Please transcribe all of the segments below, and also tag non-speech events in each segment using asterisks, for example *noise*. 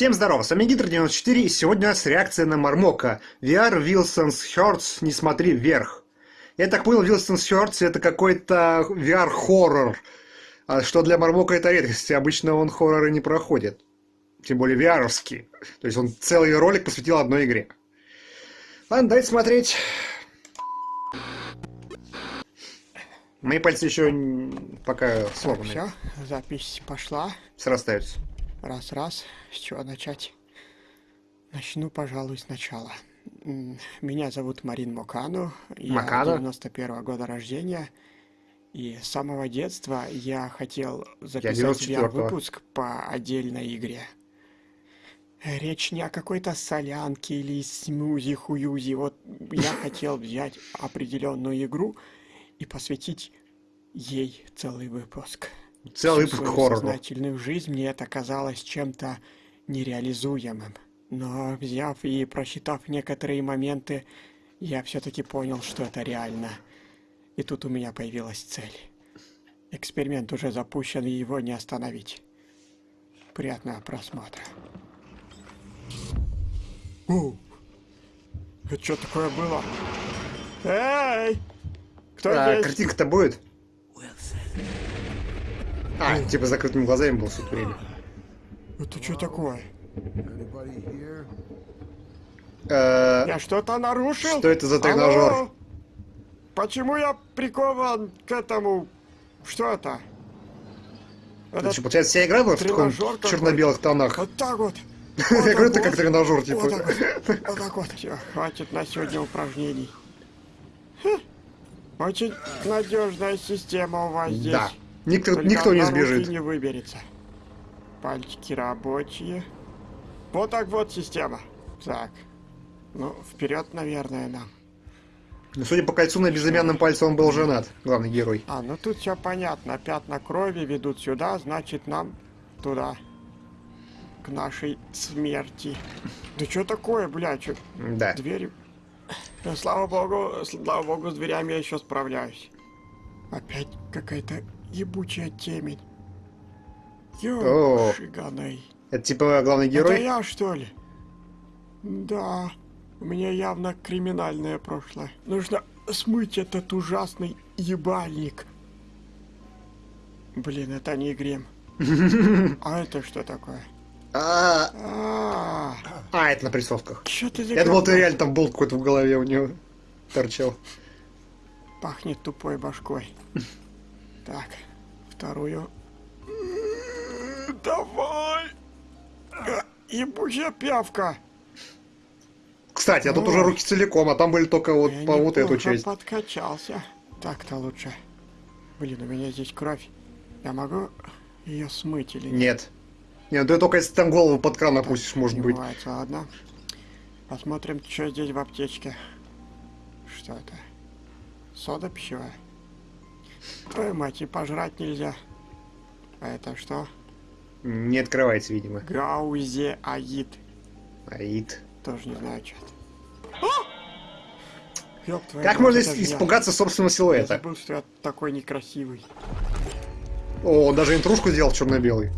Всем здорова, с вами Гидр94, и сегодня у нас реакция на Мармока. VR Wilson's Hearts, не смотри вверх. Я так понял, Wilson's Hearts это какой-то VR-хоррор. А что для Мармока это редкость, обычно он хорроры не проходит. Тем более VR-овский. То есть он целый ролик посвятил одной игре. Ладно, давайте смотреть. Мои пальцы еще пока сломаны. Все, запись пошла. Срастаются. Раз-раз. С чего начать? Начну, пожалуй, сначала. Меня зовут Марин Мокану. Я 91 -го года рождения. И с самого детства я хотел записать я выпуск по отдельной игре. Речь не о какой-то солянке или смузи-хуюзи. Вот я *laughs* хотел взять определенную игру и посвятить ей целый выпуск. Целый выпуск хоррора. сознательную жизнь мне это казалось чем-то нереализуемым. Но взяв и просчитав некоторые моменты, я все-таки понял, что это реально. И тут у меня появилась цель. Эксперимент уже запущен, и его не остановить. Приятного просмотра. О, это что такое было? Эй! Кто а, здесь? Картинка-то будет? А, типа закрытыми глазами был все время. Это что такое? Э, Я что-то нарушил? Что это за тренажер? Алло? Почему я прикован к этому? Что это? Это что, получается, вся игра была в таком черно-белых тонах? Вот так вот. *laughs* Я говорю, это как тренажер, типа. Вот так вот. Вот так вот. Все, хватит на сегодня упражнений. Хм. Очень надежная система у вас здесь. Да. Никто, никто не сбежит. не выберется. Пальчики рабочие. Вот так вот система. Так. Ну, вперед, наверное, нам. Ну, судя по кольцу на безымянном пальце, он был женат, главный герой. А, ну тут все понятно. Пятна крови ведут сюда, значит нам туда. К нашей смерти. Да что такое, блядь? Чё? Да. Двери... Да, слава богу, слава богу, с дверями я еще справляюсь. Опять какая-то ебучая темень. Ёшиганой. Это типа главный герой? Это я, что ли? Да. У меня явно криминальное прошлое. Нужно смыть этот ужасный ебальник. Блин, это не грем. *laughs* А это что такое? А, А, а это на присосках. Что ты Я думал, ты реально там болт какой-то в голове у него торчал. Пахнет тупой башкой. *laughs* Так, вторую. Давай! А, Ебучая пявка! Кстати, а тут О. уже руки целиком, а там были только вот Я по вот эту часть. подкачался. Так-то лучше. Блин, у меня здесь кровь. Я могу ее смыть или нет? Нет. Нет, ты только если там голову под кран опустишь, может быть. ладно. Посмотрим, что здесь в аптечке. Что это? Сода пищевая. Твою мать, и пожрать нельзя. А это что? Не открывается, видимо. Гаузе Аид. Аид. Тоже не знаю, что это. Ёб твою Как мать, можно же я. испугаться собственного Я силуэта? забыл, что я такой некрасивый. О, он даже интрушку сделал черно-белый.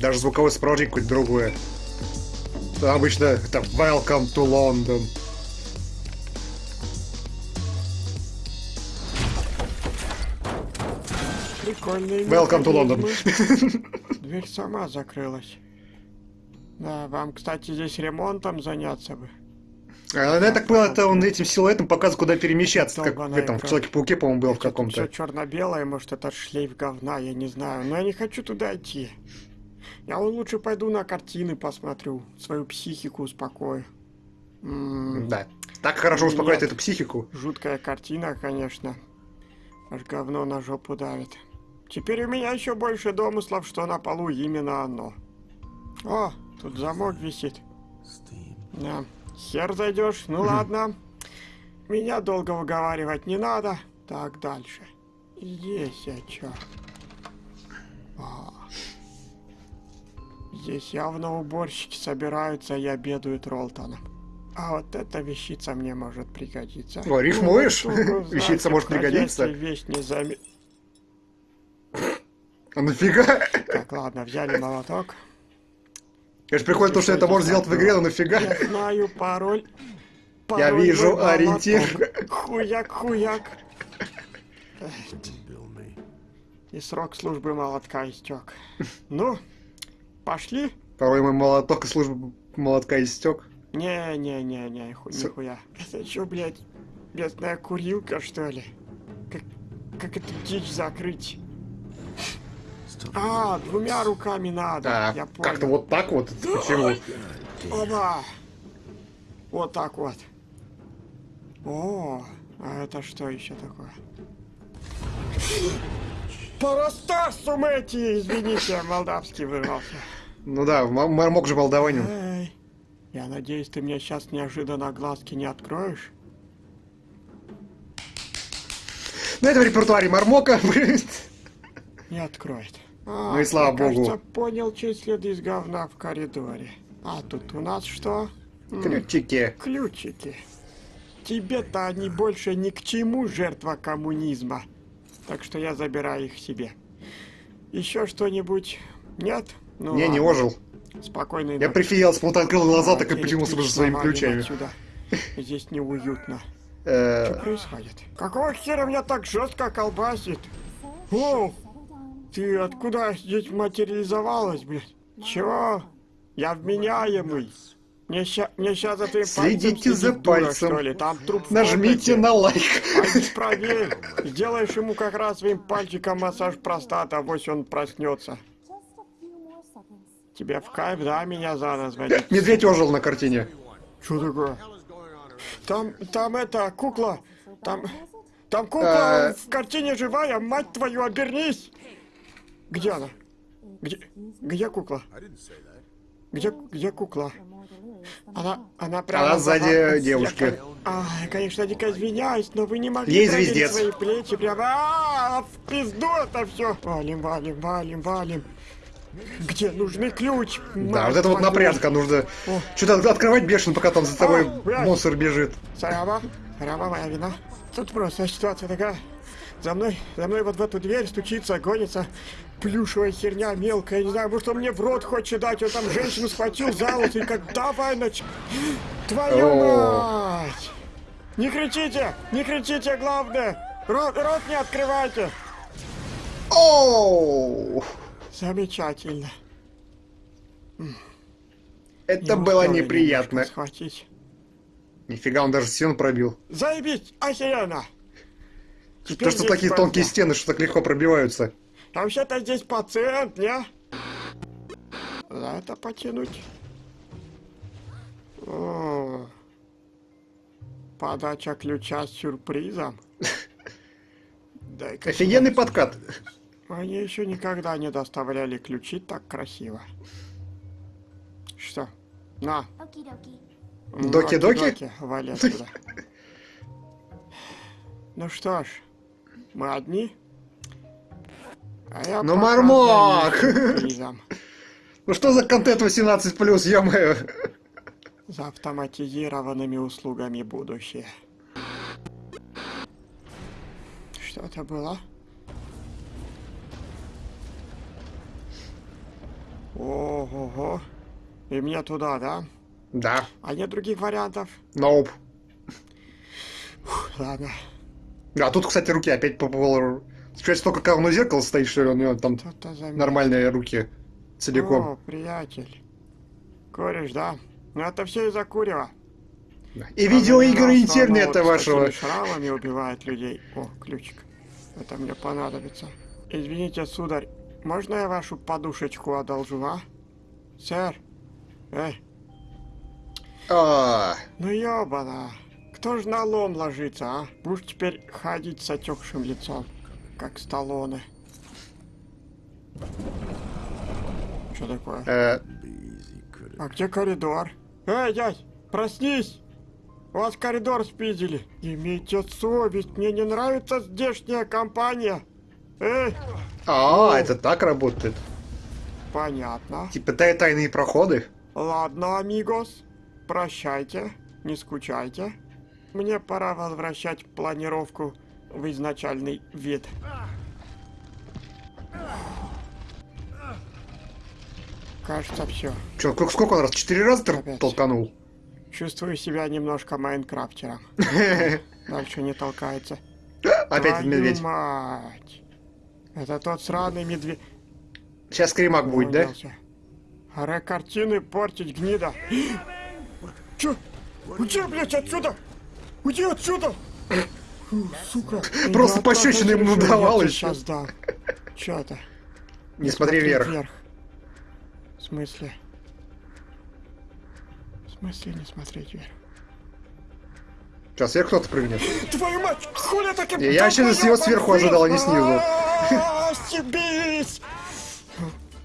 Даже звуковое сопровождение какое-то другое. Обычно это Welcome to London. Прикольный Welcome to London. *laughs* Дверь сама закрылась. Да, вам, кстати, здесь ремонтом заняться бы. А, ну, я так понял, это он этим силуэтом показывает, куда перемещаться. Как в этом, в. Человеке-пауке, по-моему, был в Все каком-то. черно-белое, может, это шлейф говна, я не знаю. Но я не хочу туда идти. Я лучше пойду на картины посмотрю, свою психику успокою. М, Да. Так хорошо успокоит эту психику. Жуткая картина, конечно. Аж говно на жопу давит. Теперь у меня еще больше домыслов, что на полу именно оно. О, тут замок висит. Да. Хер зайдешь, ну ладно. Меня долго выговаривать не надо. Так, дальше. Здесь я чё? А. Здесь явно уборщики собираются и обедают Ролтоном. А вот эта вещица мне может пригодиться. О, рифмуешь? Ну, знаете, Вещица может пригодиться. Вещь не заме... А нафига? Так, ладно, взяли молоток. Конечно, прикольно то, что это можно сделать в игре, но нафига? Я знаю пароль. Я Пароль вижу мой молоток. ориентир. Хуяк, хуяк. И срок службы молотка истек. Ну, пошли? Порой мой молоток и служба молотка истек. Не-не-не-не, нихуя. Это что, блядь, местная курилка, что ли? Как, как эту дичь закрыть? А, двумя руками надо. Я понял. как-то вот так вот. Почему? Оба! Вот так вот. О, а это что еще такое? Парастасу эти, извините, молдавский вырвался. Ну да, м- мармок же молдаванин. Эй, я надеюсь, ты мне сейчас неожиданно глазки не откроешь? Ну это в репертуаре мармока. *laughs* Не откроет. А, Ну и слава я, богу. кажется, понял, чей след из говна в коридоре. А тут у нас что? Ключики. Ключики. Тебе-то они больше ни к чему, жертва коммунизма. Так что я забираю их себе. Еще что-нибудь? Нет? Ну, Не, не ладно. ожил. Спокойной Я прифигел, вот открыл глаза, А, так и почему-то электричество своими ключами. отсюда. Здесь неуютно. Э, Что происходит? Какого хера меня так жестко колбасит? О, ты откуда здесь материализовалась, блядь? Чего? Я вменяемый. Мне ща, мне ща за твоим Следите следит за дура, пальцем. что ли? Там труп Нажмите на лайк. Пойди проверь. Сделаешь ему как раз своим пальчиком массаж простата, авось он проснется. Тебе в кайф, да, меня за водить? Медведь ожил на картине. Что такое? Там, там это, кукла. Там, там кукла Э. в картине живая, мать твою, обернись! Где она? Где, где кукла? Где, где кукла? Она, она прямо... Она за сзади вами. девушки. Я, а, конечно, дико извиняюсь, но вы не могли Ей звездец. свои плечи прямо... А, в пизду это все! Валим, валим, валим, валим. Где нужный ключ? Да, вот это вот напряжка, нужно что-то открывать бешено, пока там за тобой А, блядь. монстр бежит. Сарава, Сарава, моя вина. Тут просто ситуация такая. За мной, за мной вот в эту дверь стучится, гонится плюшевая херня мелкая. Не знаю, может он мне в рот хочет дать. Он там женщину схватил за волосы и как давай нач... Твою мать! Не кричите! Не кричите, главное! Рот, рот не открывайте! Оу! Замечательно. Это Не было неприятно. Схватить. Нифига, он даже стену пробил. Заебись! Охеренно! То, что такие понятно. тонкие стены, что так легко пробиваются. А вообще-то здесь пациент, не? За это потянуть. О, подача ключа с сюрпризом. *laughs* Дай-ка Офигенный подкат. Они еще никогда не доставляли ключи так красиво. Что? На. Оки-доки. Доки-доки? Доки-доки, Вали отсюда. *laughs* Ну что ж, мы одни? А я Ну, пока Мармок! Ну что за контент 18 плюс, ё-моё. За автоматизированными услугами будущее. Что это было? Ого-го. И мне туда, да? Да, А нет других вариантов? ноуп. Ладно. А тут, кстати, руки опять по полу. Сейчас только когда оно зеркало стоит, что ли, у него там нормальные руки целиком. О, приятель. Куришь, да? Ну это все из-за курева. И видеоигры интернета вот вашего. шрамами убивает людей. О, ключик. Это мне понадобится. Извините, сударь, можно я вашу подушечку одолжу, а? Сэр? Эй, А, ну ёбана. Кто ж на лом ложится, а? Будешь теперь ходить с отекшим лицом, как Сталлоне. Что такое? э, А где коридор? Эй, дядь, проснись! Вас коридор спиздили. Имейте совесть, мне не нравится здешняя компания. Эй, а, это так работает. понятно. Типа тай- тайные проходы. Ладно, амигос, прощайте, не скучайте. Мне пора возвращать планировку в изначальный вид. Кажется, все. Че, сколько, сколько раз? Четыре раза Опять. толканул? Чувствую себя немножко майнкрафтером. *laughs* Дальше не толкается. Опять Твою медведь. мать. Это тот сраный медведь. Сейчас скримак будет, да? Аре картины портить гнида. *gasps* Чё? Уйди, блядь, отсюда! Уйди отсюда! Фу, Сука. *laughs* Просто Я пощечину ему я ещё. Сейчас дам. Чё это? Не смотри вверх. В смысле? В смысле не смотреть вверх? Сейчас вверх кто-то прыгнет. Твою мать! Хули таким... Я- я вообще с него сверху ожидал, а не снизу. *laughs* Стебись!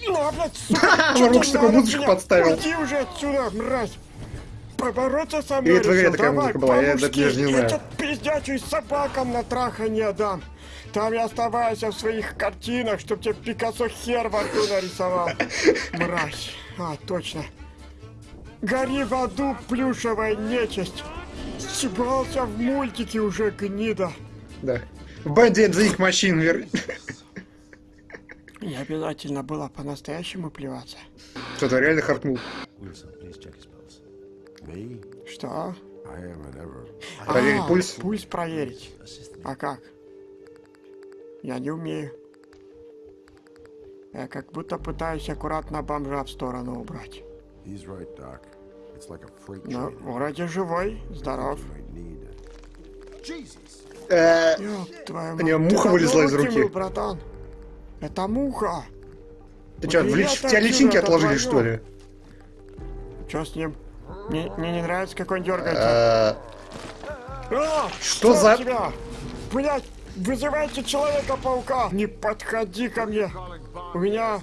На, блядь, сука! *laughs* Надо музычку подставил. Уйди уже отсюда, мразь! Побороться со мной Или игре решил? такая Давай, музыка была, я даже не знаю. Я тебя пиздячусь собакам на трахание дам. Там и оставайся в своих картинах, чтоб тебе Пикассо хер во рту нарисовал. *laughs* Мразь. А, точно. Гори в аду, плюшевая нечисть. Съебался в мультике уже, гнида. Да. В банде The Ink Machine вер... *laughs* Не обязательно было по-настоящему плеваться. Что-то реально хартнул. Wilson, Что? Ever. Проверить А, пульс? Пульс проверить. А как? Я не умею. Я как будто пытаюсь аккуратно бомжа в сторону убрать. Ну, вроде живой, здоров. Э, У него мать, муха вылезла из руки. братан. Это муха. Ты что, в, тебя личинки отложили, что ли? Чё с ним? Мне, мне не нравится, как он дергается. Э, А, что за- тебя? Блять, вызывайте Человека-паука! Не подходи ко мне! У меня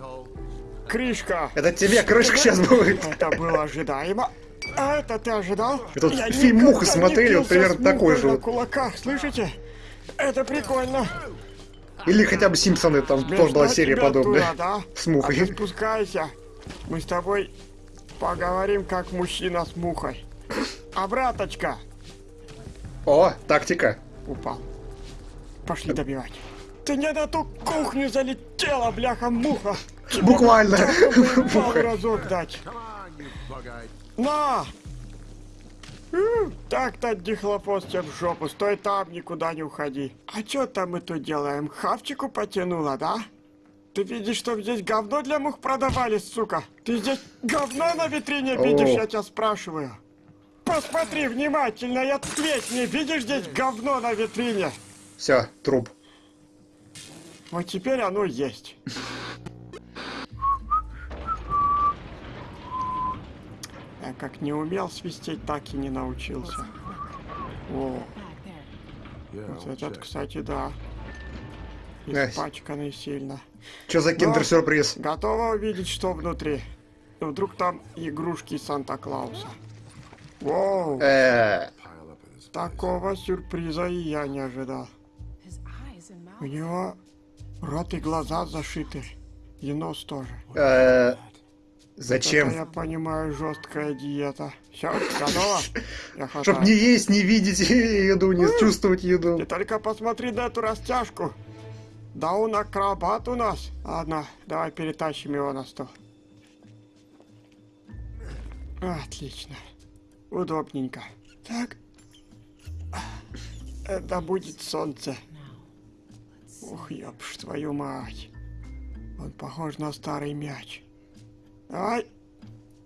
крышка. Это тебе крышка сейчас будет. Это было ожидаемо. А это ты ожидал? Это вот Я фильм «Муха» смотрели, вот примерно такой же на кулаках, слышите? Это прикольно. Или хотя бы Симпсоны, там тоже была серия подобная. туда, да? С мухой. А спускайся. Мы с тобой поговорим как мужчина с мухой. Обраточка. О, тактика. Упал. Пошли добивать. Ты не на ту кухню залетела, бляха-муха. Буквально. *laughs* Муха. разок дать. На! Так-то дихлофос тебе в жопу. Стой там, никуда не уходи. А чё там мы тут делаем? Хавчику потянула, да? Ты видишь, что здесь говно для мух продавали, сука? Ты здесь говно на витрине видишь, я тебя спрашиваю? Посмотри внимательно и ответь мне, видишь здесь говно на витрине? Все, труп. Вот теперь оно есть. Я как не умел свистеть, так и не научился. О, вот этот, кстати, да. Испачканный сильно. Что за киндер-сюрприз? Готова увидеть, что внутри? Ну, Вдруг там игрушки Санта-Клауса. Воу, Э, такого сюрприза и я не ожидал. У него рот и глаза зашиты. И нос тоже. э, Это, Зачем? я понимаю, жесткая диета. Все, готово? *laughs* Чтоб не есть, не видеть еду, не чувствовать еду. Ты только посмотри на эту растяжку. Да он акробат у нас. Ладно, давай перетащим его на стол. Отлично. Удобненько. Так. Это будет солнце. Ух, ёбш, твою мать. Он похож на старый мяч. Давай.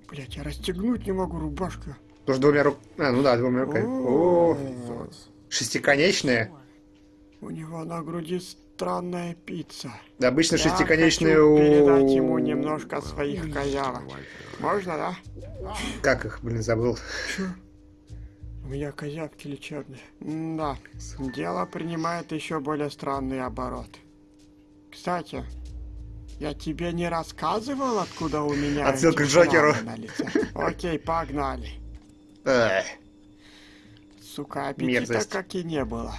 Блять, я расстегнуть не могу рубашку. Тоже двумя рук... А, ну да, двумя руками. О, О, шестиконечные. У него на груди странная пицца. Да, обычно Я шестиконечные хочу у... передать ему немножко своих козявок. Можно, да? Как их, блин, забыл. У меня козявки лечебные. Да, дело принимает еще более странный оборот. Кстати, я тебе не рассказывал, откуда у меня Отсылка к Джокеру. шрамы на лице? Окей, погнали. Эх, Сука, аппетита Мерзость. как и не было.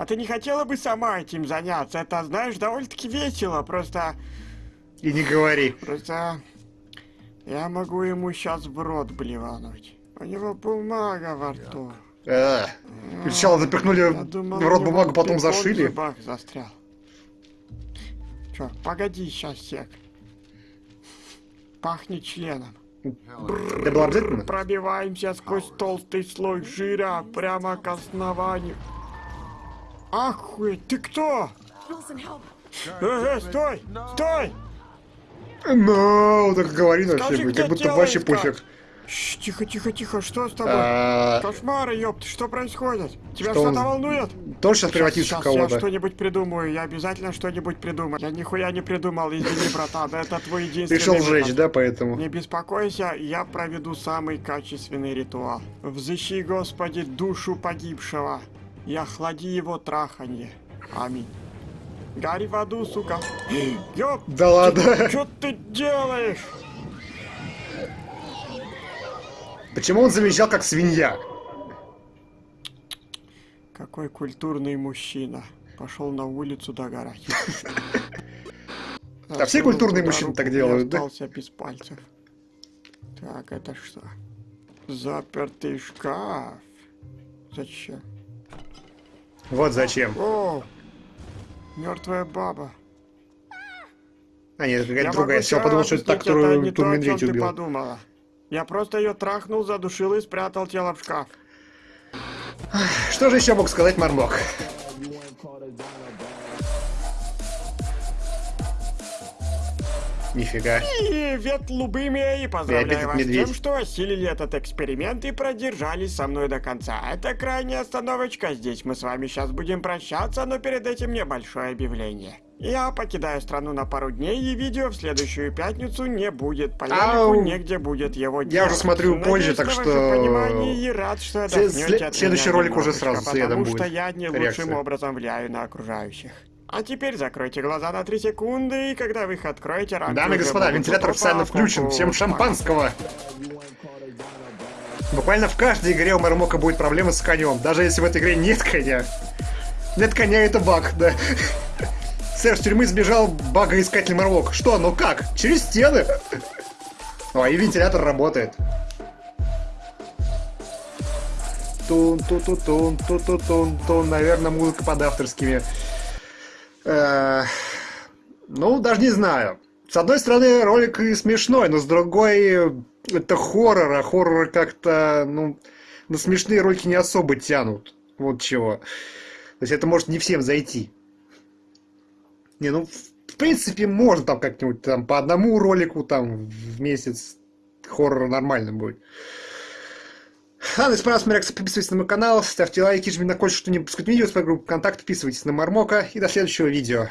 А ты не хотела бы сама этим заняться? Это, знаешь, довольно-таки весело. Просто, И не говори. просто... Я могу ему сейчас в рот блевануть. У него бумага во рту. Эх. Сначала запихнули думал, в рот бумагу, потом зашили. зубах застрял. Чё, погоди сейчас, сек. Пахнет членом. Это было обязательно? Пробиваемся сквозь толстый слой жира прямо к основанию. Ахуй, ты кто? Э, э, стой! Стой! Ну, так говори вообще, Скажи, как будто вообще пофиг. Тихо, тихо, тихо, что с тобой? А, Кошмары, ёпт, что происходит? Тебя что-то волнует? Тоже сейчас превратился в Сейчас я кого-то. что-нибудь придумаю, я обязательно что-нибудь придумаю. Я нихуя не придумал, извини, братан, это твой единственный Решил сжечь, да, поэтому? Не беспокойся, я проведу самый качественный ритуал. Взыщи, Господи, душу погибшего и охлади его траханье. Аминь. Гори в аду, сука. *gasps* Ёп, Да ладно. что ты делаешь? Почему он завизжал как свинья? Какой культурный мужчина. Пошел на улицу догорать. *laughs* А все культурные мужчины так делают, да? Остался без пальцев. Так, это что? Запертый шкаф. Зачем? Вот зачем. О, мертвая баба. А нет, какая-то другая. Все, подумал, что это та, объяснить, это которую не то, ты убил. подумала. Я просто ее трахнул, задушил и спрятал тело в шкаф. Что же еще мог сказать Мармок? Нифига. Привет, Лубыми, и поздравляю вас с медведь. тем, что осилили этот эксперимент и продержались со мной до конца. Это крайняя остановочка, здесь мы с вами сейчас будем прощаться, но перед этим небольшое объявление. Я покидаю страну на пару дней, и видео в следующую пятницу не будет. По Ау. негде будет его делать. уже смотрю Надеюсь позже, так что- понимание и рад, что След- след- следующий ролик уже сразу следом потому что будет. я не лучшим Реакция. образом влияю на окружающих. А теперь закройте глаза на 3 секунды, и когда вы их откроете, рамки Дамы и господа, вентилятор официально включен. Всем шампанского! Буквально в каждой игре у Мармока будет проблема с конем. Даже если в этой игре нет коня. Нет коня, это баг, да. Сэр, с тюрьмы сбежал багоискатель Мармок. Что, ну как? Через стены? О, и вентилятор работает. тун ту ту тун ту ту тун тун Наверное, музыка под авторскими. Э, Ну, даже не знаю. С одной стороны, ролик и смешной, но с другой, это хоррор, а хорроры как-то, ну, на смешные ролики не особо тянут. Вот чего. То есть это может не всем зайти. Не, ну, в принципе, можно там как-нибудь там по одному ролику там в месяц хоррор нормально будет. Если понравилось, смотрите, подписывайтесь на мой канал, ставьте лайки, жмите на колокольчик, что не пропускать видео, с группу ВКонтакте, подписывайтесь на Мармока и до следующего видео.